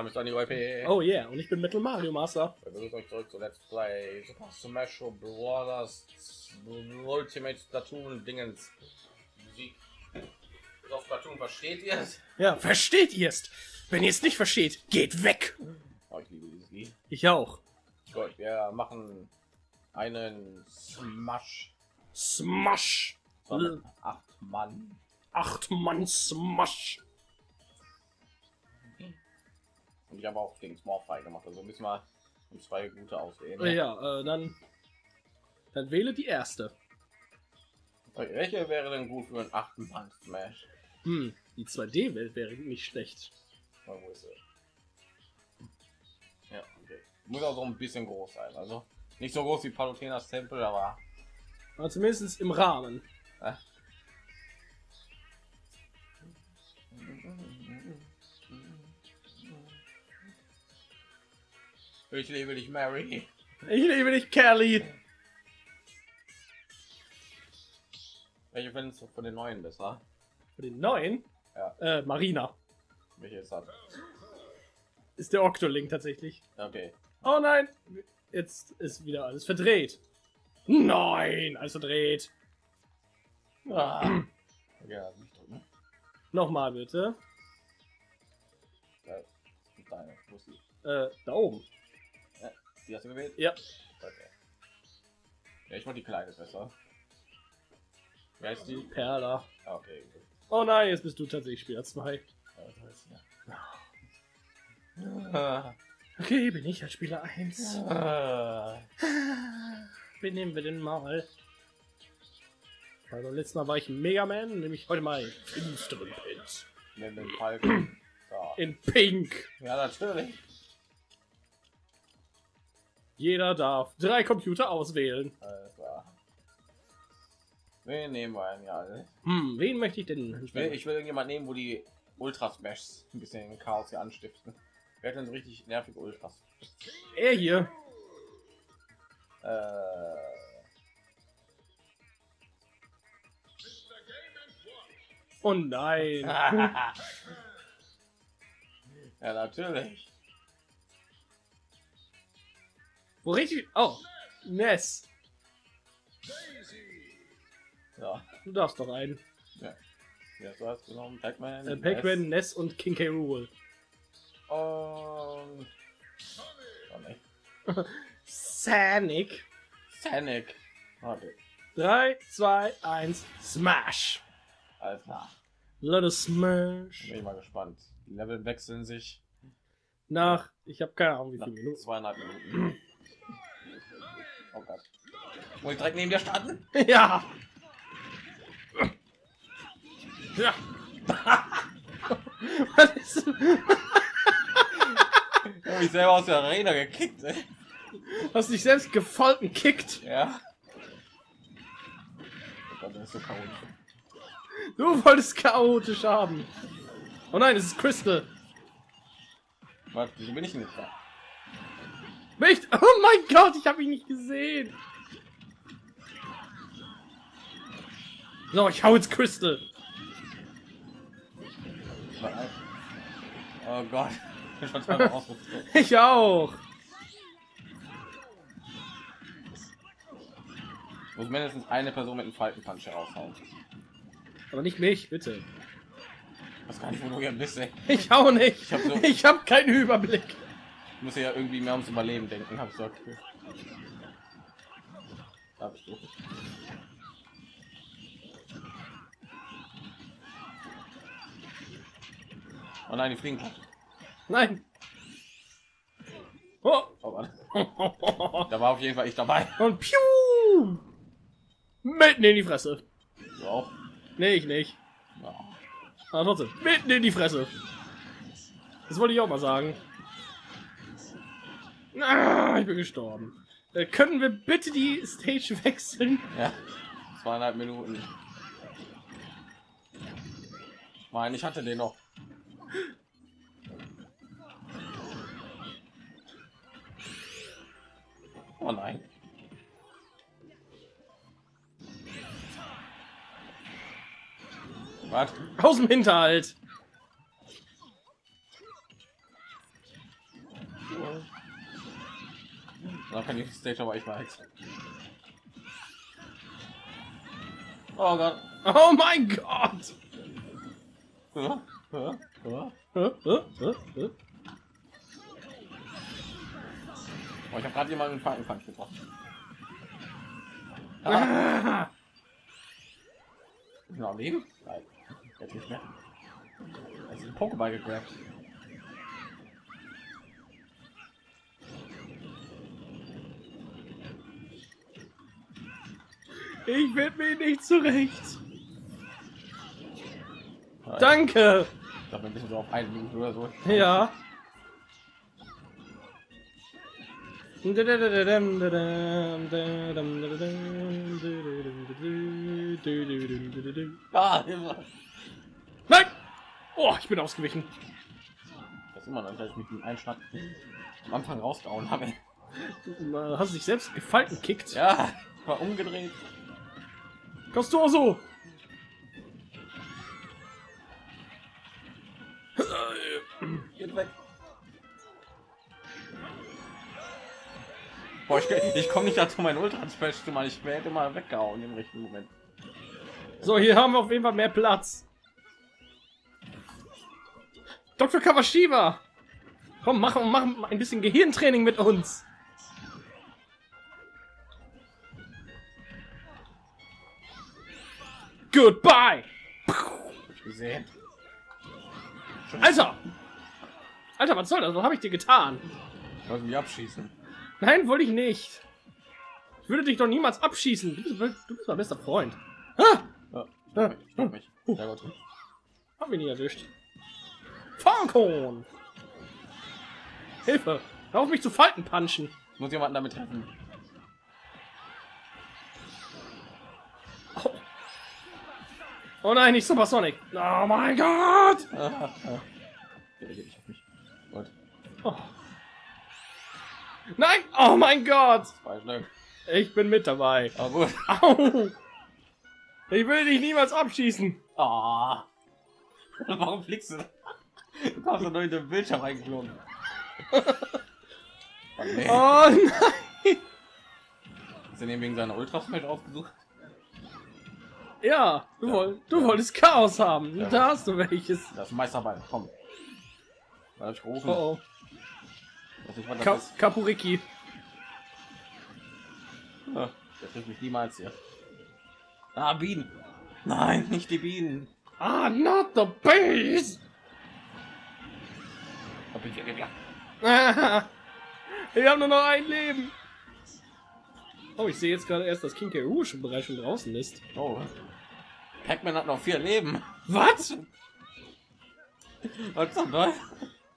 Name ist Andy YP. Oh yeah, und ich bin Metal Mario Master. Begrüßt euch zurück zu Let's Play Super Smash Bros. Ultimate Splatoon Dingens. Musik. Auf Splatoon versteht ihr es? Ja, versteht ihr es? Wenn ihr es nicht versteht, geht weg. Oh, ich liebe dieses Lied. Ich auch. Gut, wir machen einen Smash. Smash. Acht Mann. Acht Mann Smash. Und ich habe auch gegen Small frei gemacht. Also müssen wir zwei gute auswählen. Ja, äh, dann, dann wähle die erste. Okay, Welche wäre denn gut für einen achten Mann Smash? Hm, die 2D-Welt wäre nicht schlecht. Oh, wo ist sie? Ja, okay. Muss auch so ein bisschen groß sein. Also nicht so groß wie Palutenas Tempel, aber Aber zumindest im Rahmen. äh. Ich liebe dich, Mary. Ich liebe dich, Kelly. Welche findest du von den neuen besser? Für den neuen, Ja. äh, Marina. Welche ist das? Ist der Octolink tatsächlich. Okay. Oh nein, jetzt ist wieder alles verdreht. Nein, alles verdreht. Ah. Ja, nicht drücken. Nochmal bitte. Ist die? Äh, da oben. Die hast du gewählt? Ja. Okay. Ja, ich wollte die kleine besser. Wer ist die? Perla. Ah, okay. gut. Oh nein, jetzt bist du tatsächlich Spieler 2. Ja, das ist ja. Okay, bin ich als Spieler 1. Ah. Wen nehmen wir denn mal? Also letztes Mal war ich Mega Man, nämlich heute mal in finsteren den Falken. So. In Pink. Ja, natürlich. Jeder darf drei Computer auswählen. Wen nehmen wir denn ja? Hm, wen möchte ich denn? Ich will, ich will irgendjemand nehmen, wo die Ultra Smashs ein bisschen Chaos hier anstiften. Wer denn so richtig nervig Ultras? er hier. Äh, Oh nein. ja, natürlich. Wo richtig. Oh, Ness. Ja, Du darfst doch einen. ja. ja so hast du genommen. Pac-Man. Äh, Pac-Man, Ness und King K. Rool. Und. Oh. Sonic. Sonic. Okay. 3, 2, 1, Smash. Alles klar. Us smash. Bin ich mal gespannt. Die Level wechseln sich Nach, ich habe keine Ahnung, wie viele Minuten. zweieinhalb Minuten. Oh Gott. Ich direkt neben dir starten? Ja. Ja. Was ist Ich hab mich selber aus der Arena gekickt, ey. Hast dich selbst gefolten kickt. Ja. Oh Gott, das ist so chaotisch. Du wolltest chaotisch haben. Oh nein, es ist Crystal. Warte, wieso bin ich denn nicht da? Nicht. Oh mein Gott, ich habe ihn nicht gesehen. So, ich hau jetzt Crystal. Oh Gott. Ich auch. Ich muss mindestens eine Person mit einem Faltenpunch heraushauen. Aber nicht mich, bitte. Was kann ich, wo du hier bist, ey. Ich hau nicht. Ich hab so- Ich habe keinen Überblick. Ich muss ja irgendwie mehr ums Überleben denken, hab ich so okay. Da bist du. Oh nein, die fliegen. Nein. Oh. Oh. Da war auf jeden Fall ich dabei. Und piu. Mitten in die Fresse. Du auch? Nee, ich nicht. Ja. Aber trotzdem, mitten in die Fresse. Das wollte ich auch mal sagen. Ah, ich bin gestorben. Äh, können wir bitte die Stage wechseln? ja. Zweieinhalb Minuten. Ich meine, ich hatte den noch. Oh nein. Was? Aus dem Hinterhalt. Dann kann ich Stage aber ich weiß. Oh Gott. Oh mein Gott! Ja, ja, ja. Oh, ich habe gerade jemanden einen Falkenpunch getroffen. Ah, ist noch am Leben? Nein, jetzt nicht mehr. Er ist ein Pokéball gegrabt. Ich finde mich nicht zurecht. Nein, Danke. Ich glaube, ein bisschen so auf einen Minute oder so. Ja. Ah. Nein! Oh, ich bin ausgewichen. Das ist immer noch, dass ich mit einem Schlag am Anfang rausgehauen habe. Du hast dich selbst gefalten kickt. Ja, war umgedreht. Kommst du auch so? Geht weg. Boah, ich, ich komme nicht dazu, mein Ultra Smash zu machen. Ich werde mal weggehauen im richtigen Moment. So, hier haben wir auf jeden Fall mehr Platz. Dr. Kawashiba! Komm, mach, mach ein bisschen Gehirntraining mit uns. Goodbye! Ich gesehen. Alter! Alter, was soll das? Was habe ich dir getan? Ich wollte mich abschießen. Nein, wollte ich nicht. Ich würde dich doch niemals abschießen. Du bist, du bist mein bester Freund. Ah! Ja, Ah. ich glaub mich. Sehr gut. Hab mich nicht erwischt. Falcon! Hilfe! Hör auf mich zu Falten punchen! Ich muss jemanden damit treffen. Oh nein, nicht Supersonic! Oh mein Gott! Ah, ah. Ja, ich hab mich. Gut, Oh. Nein! Oh mein Gott! Ich bin mit dabei. Au! Ich will dich niemals abschießen. Ah. Warum fliegst du? Du kommst doch nur in den Bildschirm reingeflogen. Oh, nein! Ist er wegen seiner Ultra Smash ausgesucht? Ja, du, Ja. Woll, du wolltest Chaos haben. Ja. Da hast du welches. Das ist Meisterball. Komm. Da ich gerufen. Oh oh. Ich, Ka ist. Kapuriki. Ah, Der trifft mich niemals hier. Ah, Bienen. Nein, nicht die Bienen. Ah, not the bees! Da bin ich ja. Ah, Ich habe nur noch ein Leben. Oh, ich sehe jetzt gerade erst, dass King K. Schon bereits schon draußen ist. Oh. Pac-Man hat noch vier Leben. Was? Was zum?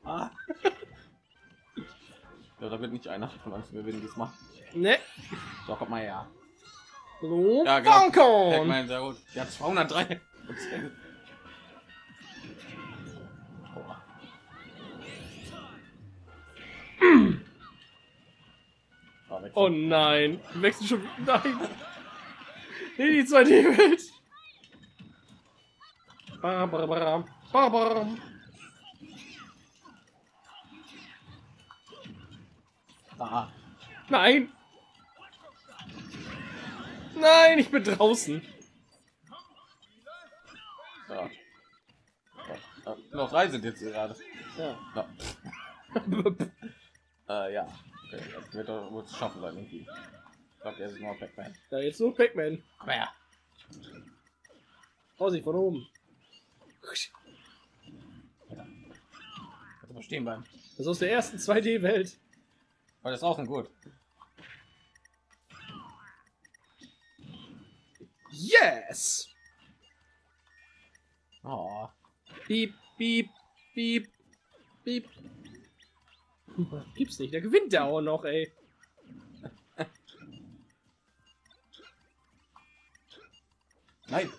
Ah. Ja, da wird nicht einer von uns gewinnen diesmal. Ne. So, kommt mal her. So, Ja, genau. Pac-Man, sehr gut. Hat 203. Boah. Ah, weg. Oh nein. Wechseln schon. Nein. Nee, die 2D-Welt. Barbaram. Ah, Nein. Nein, ich bin draußen. ja. Ja, noch drei sind jetzt gerade. Ja. Ja. Äh, ja. Okay, das wird er wohl schaffen sein irgendwie. Ich glaube, der ist nur Pac-Man. Da jetzt nur Pac-Man. Komm her. Vorsicht von oben. Kannst mal stehen bleiben. Das ist aus der ersten 2D-Welt. Weil das ist auch ein gut. Yes! Oh. Piep, piep, piep, piep. Gibt's nicht, der gewinnt der auch noch, ey. Nein.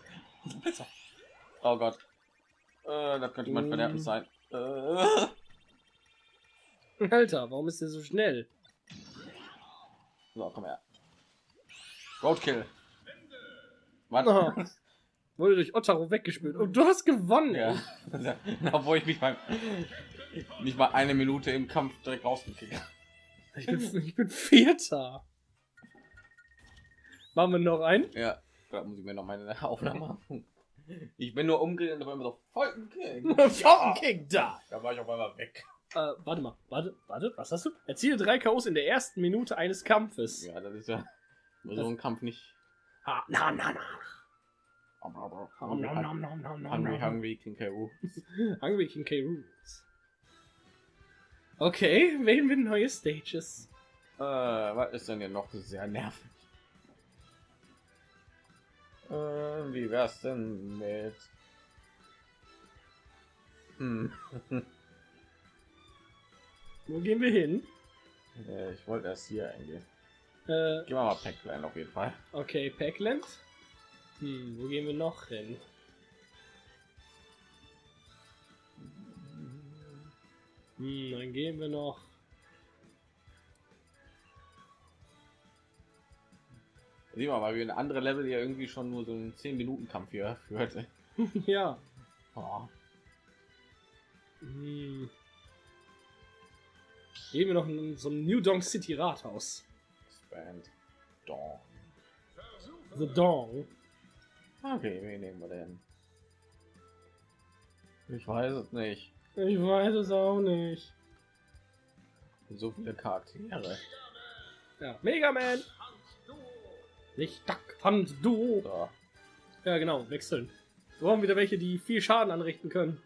Oh Gott. Äh, das könnte Mm. Verderben sein. Äh. Alter, warum ist der so schnell? So, komm her. Roadkill. Was? Oh, wurde durch Ottaro weggespült. Und du hast gewonnen. Ja. Obwohl ich mich beim nicht mal eine Minute im Kampf direkt rausgekickt habe. Ich bin, ich bin Vierter. Machen wir noch einen? Ja, da muss ich mir noch meine Aufnahme machen. Ich bin nur umgedreht und auf einmal so Falcon King. Falcon King da. Da war ich auf einmal weg. Äh, warte mal, warte, warte, was hast du? Erziele drei K.O.s in der ersten Minute eines Kampfes. Ja, das ist ja so ein Kampf nicht. Ah, na, na, na. Hungry, hungry, King K.O. Hungry King K. Rules. Okay, wählen wir neue Stages. Äh, was ist denn hier noch sehr nervig? Äh, wie wär's denn mit? Hm. Wo gehen wir hin? Äh, ich wollte erst hier eingehen. Äh, Gehen wir mal Packline auf jeden Fall. okay, Packland. Hm, wo gehen wir noch hin? Hm, dann gehen wir noch. Sieh mal, weil wir eine andere Level ja irgendwie schon nur so einen 10 Minuten Kampf hier führte. ja. Oh. Hm. Gehen wir noch in so ein New Donk City Rathaus. Band. Dawn. The Dong. Okay, wen nehmen wir denn? Ich weiß es nicht. Ich weiß es auch nicht. So viele Charaktere. Ja, Mega Man. Nicht Duck Fand Du. So. Ja, genau, wechseln. Wir brauchen wieder welche, die viel Schaden anrichten können.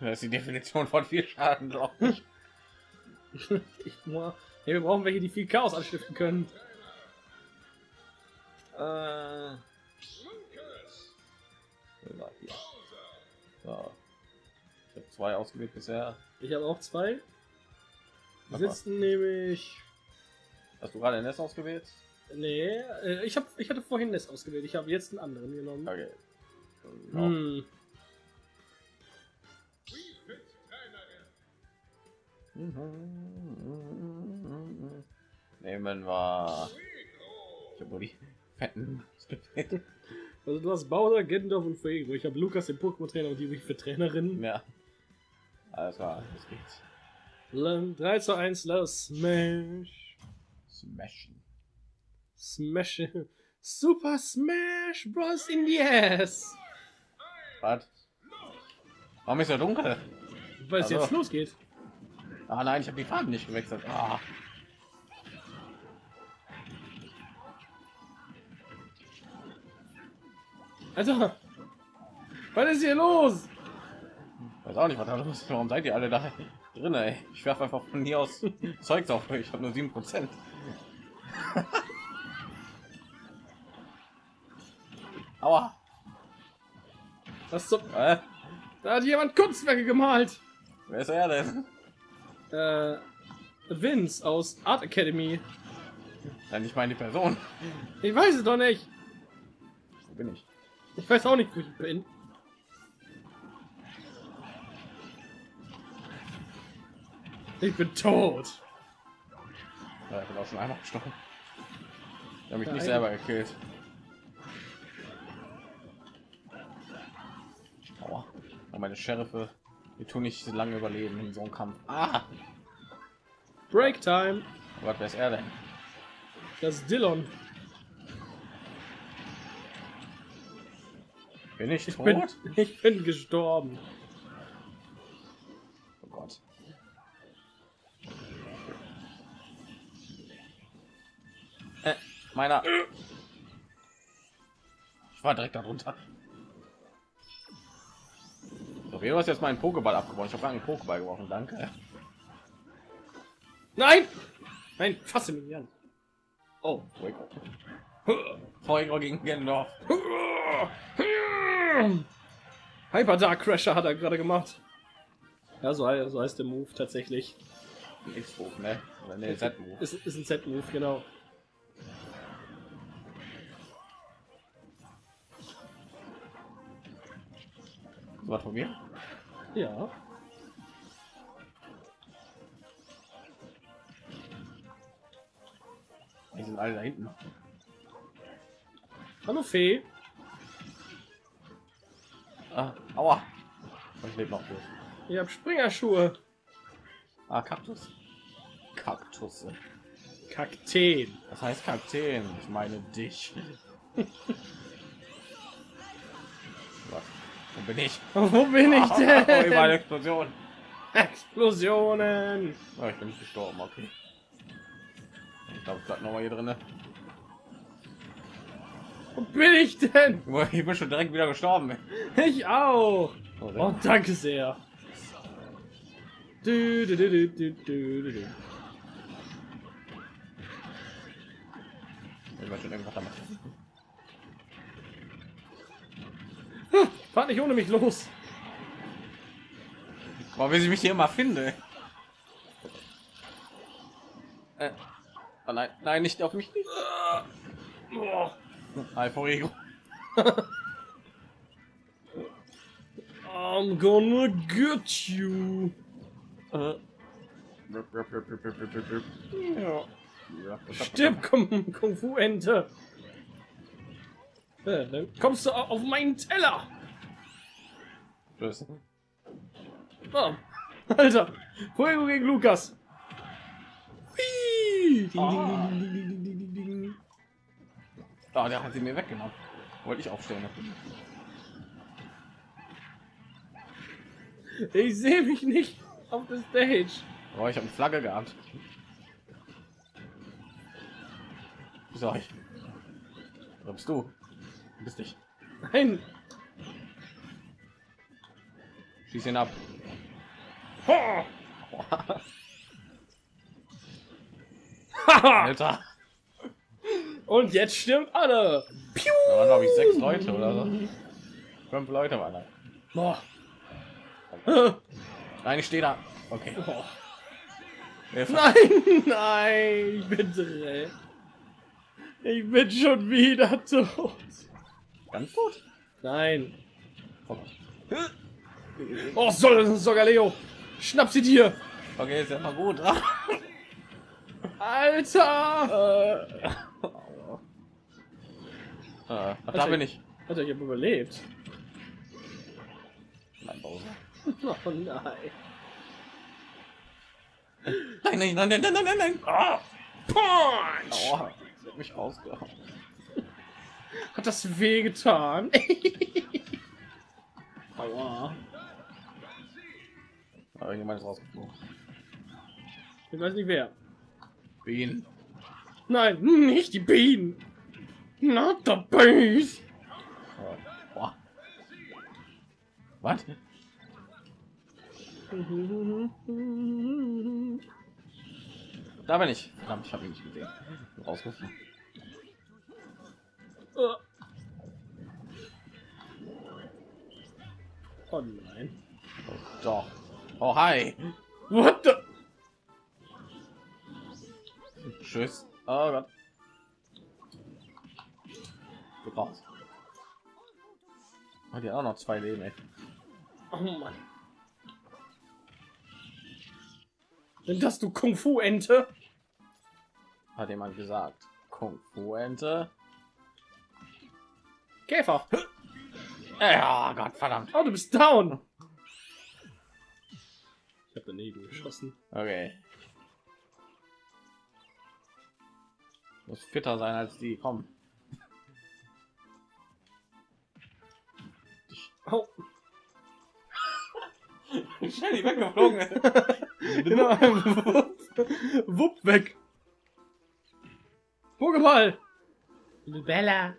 Das ist die Definition von viel Schaden, glaube ich. Ich, nur- wir brauchen welche, die viel Chaos anstiften können. Äh. So. Ich habe zwei ausgewählt bisher. Ich habe auch zwei. Die sitzen nämlich. Hast du gerade Nest ausgewählt? Nee, äh, ich, hab, ich hatte vorhin Nest ausgewählt. Ich habe jetzt einen anderen genommen. Okay. Hm. Nehmen wir. Ich habe nur die fetten. Also du hast Bowser, Gendorf und Fuego. Ich habe Lukas, den Pokémon-Trainer und die für Trainerin. Ja. Alles klar, das geht's. Le- 3 zu 1, los. Smash. Smashen. Smash. Super Smash Bros. in the ass. Was? Warum ist er dunkel? Weil es Also. jetzt losgeht. Ah nein, ich habe die Farben nicht gewechselt. Ah. Alter. Was ist hier los? Weiß auch nicht, was da los ist. Warum seid ihr alle da drin, ey? Ich werfe einfach von hier aus Zeugs auf euch. Ich habe nur 7%. Aua. Was zum... Äh, Da hat jemand Kunstwerke gemalt. wer ist er denn? Äh, Vince aus Art Academy. Nein, ich meine die Person. Ich weiß es doch nicht. Wo bin ich? Ich weiß auch nicht, wo ich bin. Ich bin tot. Ja, ich bin auch schon einmal gestorben. Ich habe mich nicht selber gekillt. Aua. Meine Sheriffe, die tun nicht lange überleben in so einem Kampf. Ah! Break Time. Oh Gott, wer ist er denn? Das ist Dillon. Bin ich, Ich tot? bin, ich bin gestorben. Meiner. Ich war direkt darunter. So, du hast jetzt meinen Pokéball abgeworfen. Ich habe einen Pokéball geworfen, danke. Nein! Nein, fasse mich an. Oh. Fuego gegen Gendorf. Hyper Dark Crasher hat er gerade gemacht. Ja, so heißt der Move tatsächlich. Ein X-Move, ne? Oder ne, Z-Move. Ist, ist ein Z-Move, genau. Was von mir? Ja. Die sind alle da hinten. Hallo Fee. Ah, aua. Ich lebe noch gut. Ich hab Springerschuhe. Ah, Kaktus. Kaktus. Kakteen. Das heißt Kakteen. Ich meine dich. Wo bin ich? Wo bin ich Oh, überall denn? Explosion. Explosionen. Oh, ich bin nicht gestorben, okay. Ich glaube, bleib noch mal hier drin. Wo bin ich denn? Ich bin schon direkt wieder gestorben. Ich auch. Oh, Oh, danke sehr. Du, du, du, du, du, du, du, du. Ich war schon irgendwas damit. Fahrt nicht ohne mich los. Boah, wie ich mich hier immer finde. Äh. Oh nein, nein, nicht auf mich. Boah. Alpha Ego. I'm gonna get you. Äh. Ja. Ja, Stirb, Kung, Kung Fu Ente. Ja, dann kommst du auf meinen Teller. Tschüss. Oh. Alter, Fuego gegen Lukas. Ding, Ah. ding, ding. Ah, der hat sie mir weggenommen. Wollte ich aufstehen. Ich sehe mich nicht auf der Stage. Oh, ich habe eine Flagge gehabt. So, ich. Du? Du bist dich. Nein. Schieß ihn ab. Alter. Und jetzt stimmt alle. Piu. Da waren glaube ich sechs Leute oder so. Fünf Leute waren da. Boah. Nein, ich stehe da. Okay. Boah. Nein, nein, bitte. Ich bin schon wieder tot. Ganz gut. Nein. Oh, Oh, soll sogar Leo. Schnapp sie dir. Okay, ist ja mal gut. Alter. Äh, da bin ich. Ich habe überlebt. Nein, Bowser. Oh nein. Nein, nein, nein, nein, nein, nein, nein. Ah, Punch. Aua, hat mich rausgehauen. Hat das weh getan? Aua. Aber irgendjemand ist rausgeflogen. Ich weiß nicht wer. Bienen. Nein, nicht die Bienen. Not the bees. Oh. Was? Da bin ich. Verdammt, ich habe ihn nicht gesehen. Rausgeflogen. Oh nein. Oh, doch. Oh, hi. What the? Tschüss. Oh Gott. Geh raus. Hat ja auch noch zwei Leben, ey. Oh Mann. Denn das du Kung Fu Ente? Hat jemand gesagt. Kung Fu Ente. Käfer. Ja, Gott verdammt. Oh, du bist down. Ich habe daneben geschossen. Okay. Muss fitter sein als die. Komm. Oh. Schnell die weggeflogen. Genau. Wupp weg. Pokéball. Bella.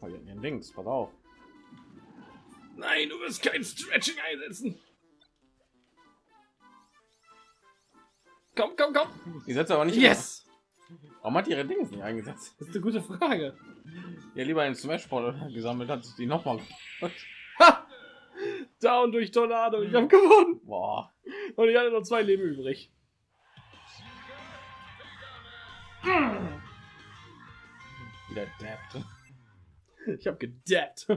Oh, hier den Links, pass auf. Nein, du wirst kein Stretching einsetzen. Komm, komm, komm. Die setzt aber nicht. Yes. Warum hat die ihre Dings nicht eingesetzt? Das ist eine gute Frage. Ja, lieber einen Smash Ball gesammelt hat, die noch mal. Ha! Down durch Tornado. Ich habe gewonnen. Boah. Und ich hatte noch zwei Leben übrig. Wieder dappt. Ich habe gedappt.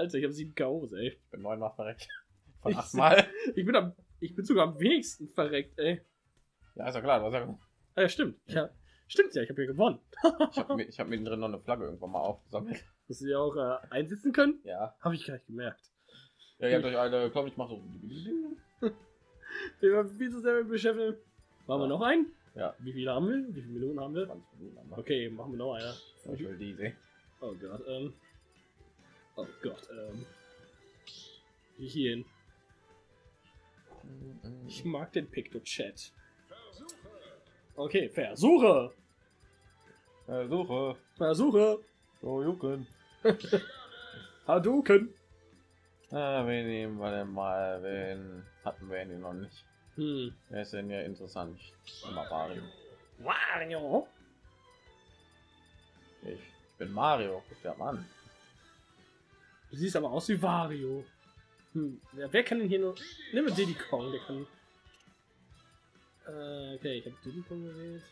Alter, ich habe sieben KOs, ey. Bin neunmal verreckt. Von Ich- achtmal. Ich bin, am, ich bin sogar am wenigsten verreckt, ey. Ja, ist ja klar. Du hast ja, Ah, ja, stimmt. Ja, stimmt ja, ich habe hier gewonnen. ich habe mir, ich hab mir drin noch eine Flagge irgendwann mal aufgesammelt. Dass sie auch äh, einsetzen können, Ja. habe ich gar nicht gemerkt. Ja, ihr habt euch alle, komm, ich mach so. Wir waren viel zu sehr mit beschäftigt. Machen wir noch einen? Ja. Wie viele haben wir? Wie viele Minuten haben wir? 20 Minuten haben wir. Okay, machen wir noch einer. Ich will die sehen. Oh Gott, ähm. Oh Gott, ähm. Hierhin? Ich mag den Picto-Chat. Okay, Versuche! Versuche. Versuche! So, Jucken. Hadouken! Ah, wen nehmen wir denn mal? Wen hatten wir ihn noch nicht? Hm. Wer ist denn ja interessant? Immer Mario. Wario! Ich, ich bin Mario. Guck dir mal an. Du siehst aber aus wie Wario. Hm. Wer, wer kann denn hier nur. Nimm mal Diddy Kong, der kann. Äh, okay, ich habe Diddy Kong gewählt.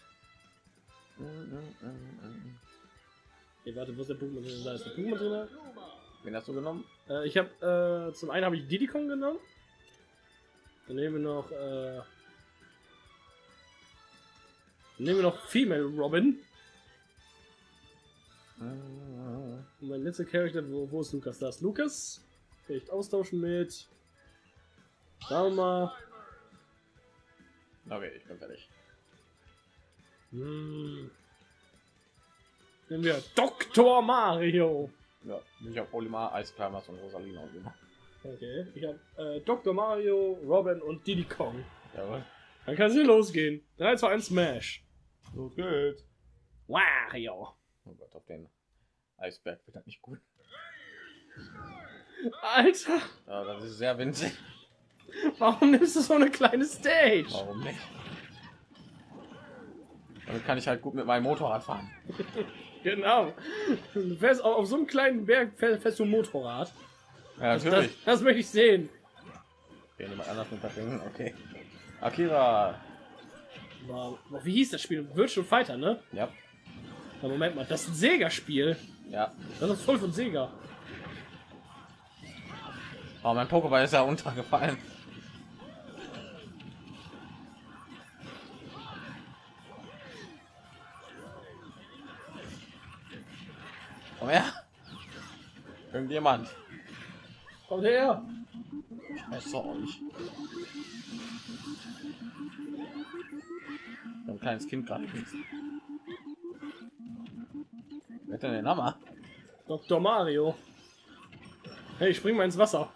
Okay, warte, wo ist der Pokémon drin? Da ist der Pokémon drin. Wen hast du genommen? Äh, ich habe äh, zum einen habe ich Diddy Kong genommen. Dann nehmen wir noch äh, dann nehmen wir noch Female Robin. Und mein letzter Charakter, wo, wo ist Lukas? Da ist Lukas. Vielleicht austauschen mit. Mal. Okay, ich bin fertig. Hm. Nehmen wir Dr. Mario. Ja, ich habe Olimar, Eisclimbers und Rosalina. Okay, ich habe äh, Dr. Mario, Robin und Diddy Kong. Jawohl. Dann kann es hier losgehen. 3, 2, 1, Smash. Los geht's. Wario. Oh Gott, auf den Eisberg wird das nicht gut. Alter, Ja, das ist sehr winzig. warum nimmst du so eine kleine Stage? Warum nicht? Damit kann ich halt gut mit meinem Motorrad fahren. Genau. Du fährst auf, auf so einem kleinen Berg fährst, du ein Motorrad. Ja, Das, natürlich. das möchte ich sehen. Okay, jemand anders mit verbringen. Okay. Akira. Wow. Wie hieß das Spiel? Virtual Fighter, ne? Ja. Na, Moment mal, das ist ein Sega-Spiel. Ja. Das ist voll von Sega. Aber mein Pokéball ist ja untergefallen. Komm her. Irgendjemand. Kommt her. Scheiße euch. Ein kleines Kind gerade. Wer denn den Hammer? Dr. Mario. Hey, spring mal ins Wasser.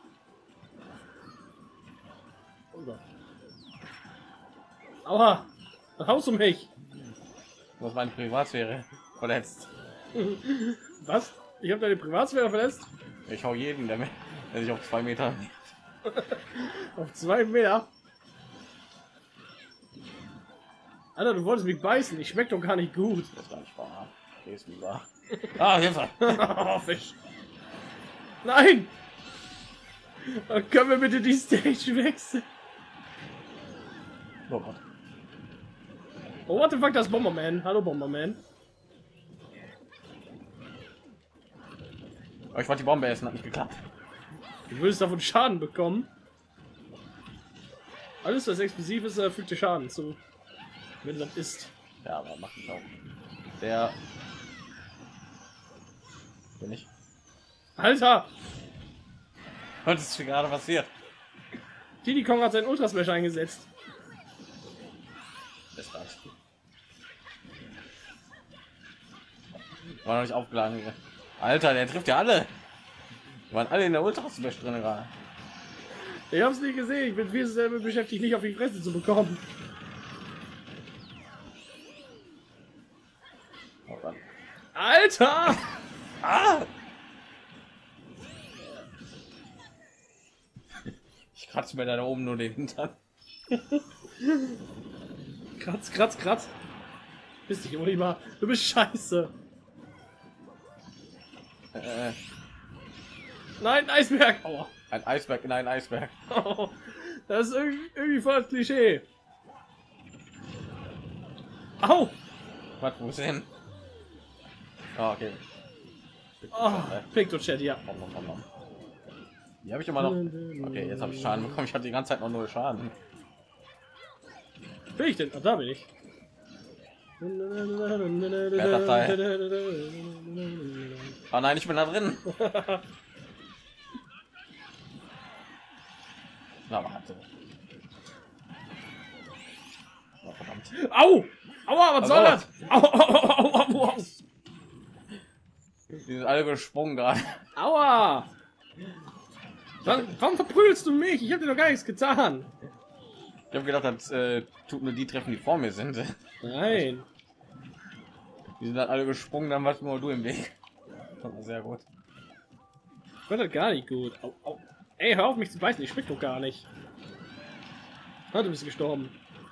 Aua. Was haust du mich? Du hast meine Privatsphäre verletzt. Was? Ich habe deine Privatsphäre verletzt? Ich hau jeden, der, sich auf zwei Meter. Auf zwei Meter. Alter, du wolltest mich beißen. Ich schmeck doch gar nicht gut. Das ist gar nicht wahr. Gehst lieber. Ah, Hilfe! oh, Fisch. Nein! Oh, können wir bitte die Stage wechseln? Oh Gott. Oh, what the fuck, das ist Bomberman. Hallo, Bomberman. Aber ich wollte die Bombe essen, hat nicht geklappt. Du würdest davon Schaden bekommen. Alles, was explosiv ist, äh, fügt dir Schaden zu. Wenn das ist. Ja, aber macht auch. Der. Bin ich. Alter! Was ist hier gerade passiert? Diddy Kong hat seinen Ultra Smash eingesetzt. Das war's. War noch nicht aufgeladen. hier. Alter, der trifft ja alle. Die waren alle in der Ultra Smash drin gerade. Ich hab's nicht gesehen. Ich bin viel zu selber beschäftigt, nicht auf die Fresse zu bekommen. Oh. Alter! Ah! Ich kratze mir da oben nur den Hintern. Kratz, kratz, kratz. Bist dich, Oliver. Du bist scheiße. Äh, Nein, Eisberg. Aua. ein Eisberg in ein Eisberg. Oh, das ist irgendwie, irgendwie voll das Klischee. Au! Was, wo ist er hin? Ah, okay. Oh, Picto-Chat, ja. Nom, nom. Die habe ich immer noch. Okay, jetzt habe ich Schaden bekommen. Ich hatte die ganze Zeit noch null Schaden. Bin ich denn? Ah, da bin ich. Ah nein, ich bin da drin. Na, warte. Oh, verdammt. Au! Aua, was soll das? Au, au, au, au, au, Die sind alle gesprungen gerade. Aua! Warum, warum verprügelst du mich? Ich habe dir doch gar nichts getan. Ich habe gedacht, das äh, tut nur die treffen, die vor mir sind. Nein. Die sind dann alle gesprungen, dann warst nur du im Weg. Sehr gut. Ich fand das gar nicht gut. Au, au. Ey, hör auf mich zu beißen, ich schmeck doch gar nicht. Ah, du bist gestorben.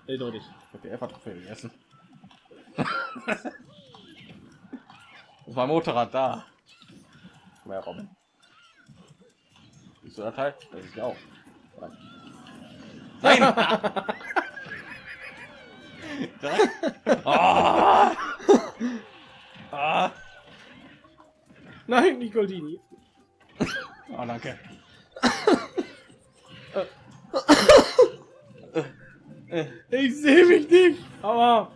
Eindeutig. Ich habe die Elfer-Trophäe gegessen. das war Motorrad da. Komm her, Robin. Siehst du das Teil? Das ist ja auch. Nein! ah! Ah! Nein, nicht Goldini. Oh, danke. Ich sehe mich nicht. Aber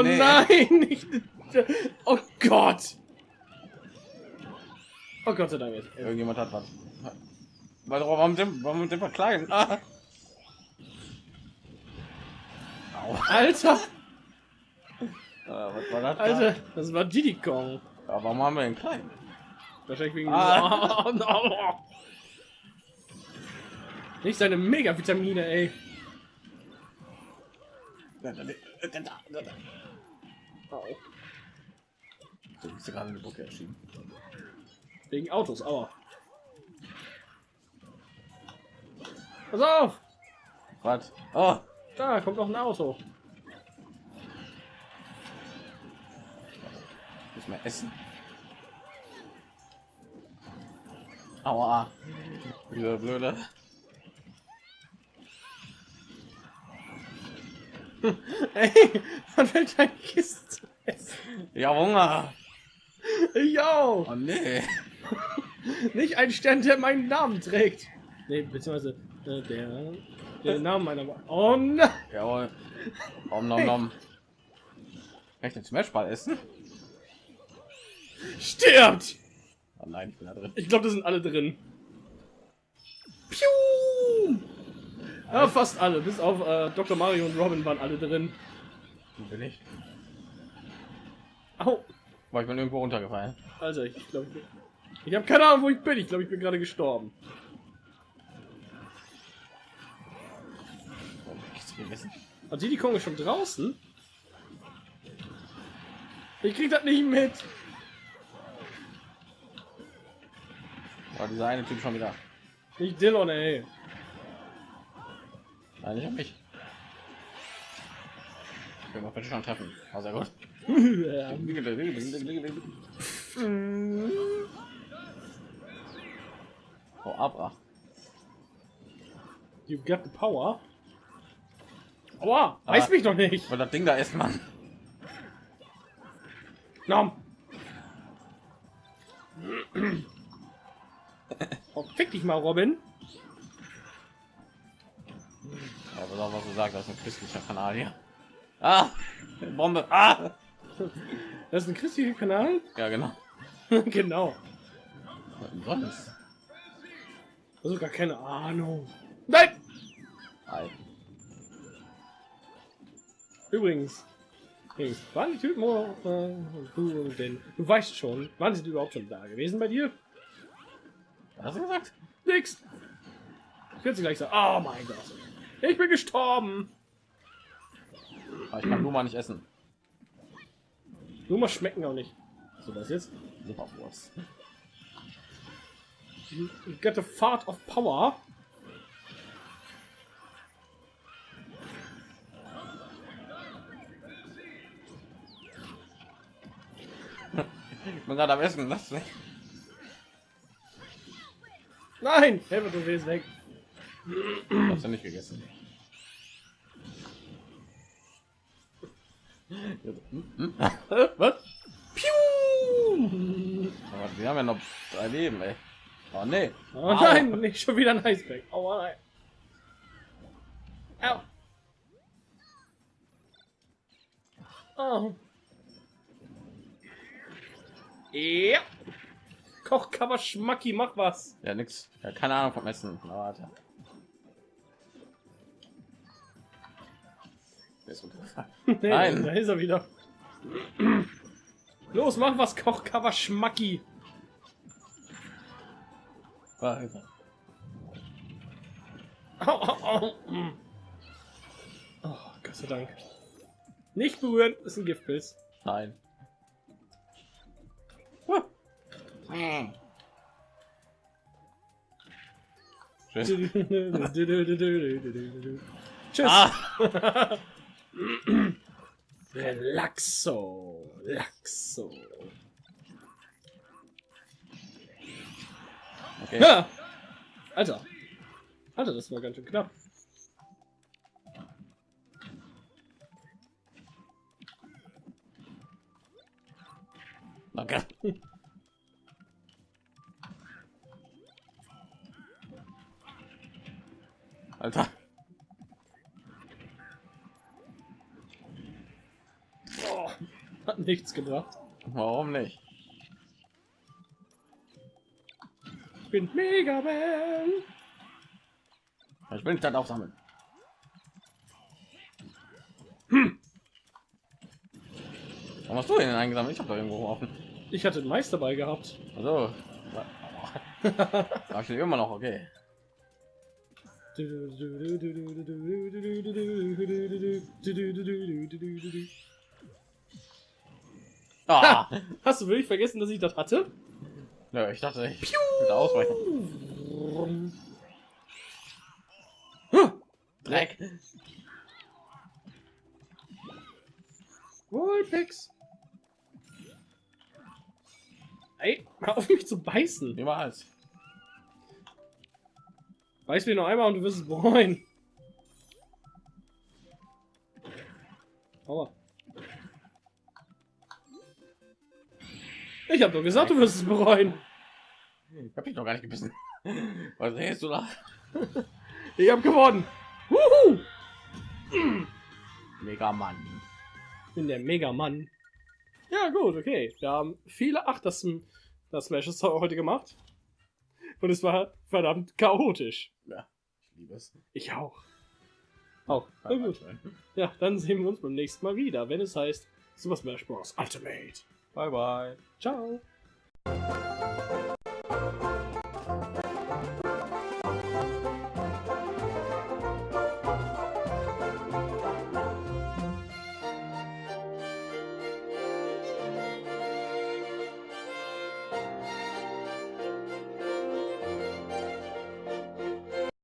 Oh, nee. nein, nicht. Oh Gott. Oh Gott sei Dank. jetzt. Irgendjemand hat was. Warum sind, warum sind wir klein? Ah. Alter, Äh, was war das? da? Alter, das war Diddy Kong. Ja, warum haben wir den kleinen? Wahrscheinlich wegen Ah. oh, no. Nicht seine Mega-Vitamine, ey. Au. So, bist du gerade in die Brücke erschienen. Wegen Autos, aua. Pass auf! Was? Oh, Da kommt noch ein Auto. muss mehr essen. Aua. Dieser blöde. Ey, man fällt ein Kissen zu essen. Ja, Hunger. Ich auch. Oh nee. Nicht ein Stern, der meinen Namen trägt. Nee, beziehungsweise äh, der, der Name meiner... Oh nein! Jawohl. Om nom nom. Kann ich den Smashball essen? Stirbt! Oh nein, ich bin da drin. Ich glaube, das sind alle drin. Piu! Ja, fast alle. Bis auf äh, Dr. Mario und Robin waren alle drin. Bin ich? Au! War ich bin irgendwo runtergefallen. Alter, ich glaube... Ich habe keine Ahnung, wo ich bin. Ich glaube, ich bin gerade gestorben. Oh, die Kong ist schon draußen? Ich krieg das nicht mit. War dieser eine Typ schon wieder. Nicht Dillon, ey. Nein, nicht an mich. Ich will mal bitte schon treffen. Oh, sehr gut. Oh, ab. ach. You got the power. Aua, weiß mich doch nicht. Weil das Ding da ist, Mann. Nom. Oh, fick dich mal, Robin. Ja, pass auf, was du sagst, das ist ein christlicher Kanal hier. Ah! Bombe! Ah! Das ist ein christlicher Kanal? Ja, genau. genau. Was denn? Also gar keine Ahnung. Nein! Ei. Übrigens. Übrigens, waren die Typen äh, du und den? Du weißt schon, wann sind die überhaupt schon da gewesen bei dir? Was hast du gesagt? Nix. Ich werde sie gleich sagen. Oh mein Gott. Ich bin gestorben. Aber ich kann Luma nicht essen. Nur mal schmecken auch nicht. So was jetzt? Superwurst. Got a fart of power. Ich bin gerade am Essen, lass mich. Nein! Helmut, du willst weg. Hast du nicht gegessen? Was? Piu! Aber wir haben ja noch drei Leben, ey. Oh nee. Oh Au. nein, nicht schon wieder ein Eisberg. Oh nein. Au. Oh. Ja. Kochcover Schmacki, mach was. Ja, nix. Ja, keine Ahnung vom Essen. Na, warte. Der ist runtergefallen. Nee, Nein. Da ist er wieder. Los, mach was, Kochcover Schmacki. Warte. Au, au, au. Mm. Oh, Gott sei Dank. Nicht berühren, ist ein Giftpilz. Nein. Huh. Tschüss. Tschüss. Ah! Relaxo. Laxo. Okay. Ja. Alter. Alter, das war ganz schön knapp. Danke. Alter. Nichts gebracht. Warum nicht? Ich bin Mega Man. Ich will dann aufsammeln. Warum hast du den eingesammelt? Ich habe da irgendwo geworfen. Ich hatte den Mais dabei gehabt. Also. Ich den immer noch, okay. Ah! Hast du wirklich vergessen, dass ich das hatte? Nö, ich dachte, ich würde ausweichen. Dreck. Wallpix. Ey, hör auf mich zu beißen. Niemals. Beiß mir noch einmal und du wirst es bereuen. Ich hab doch gesagt, du wirst es bereuen. Ich hab dich doch gar nicht gebissen. Was redest du da? Ich hab gewonnen. Wuhu! Mega Mann. Ich bin der Mega-Mann. Ja, gut, okay. Wir haben viele Achter das Smashes heute gemacht. Und es war verdammt chaotisch. Ja, ich liebe es. Ich auch. Auch. Na gut. Ja, dann sehen wir uns beim nächsten Mal wieder, wenn es heißt Super Smash Bros. Ultimate. Bye bye. Ciao.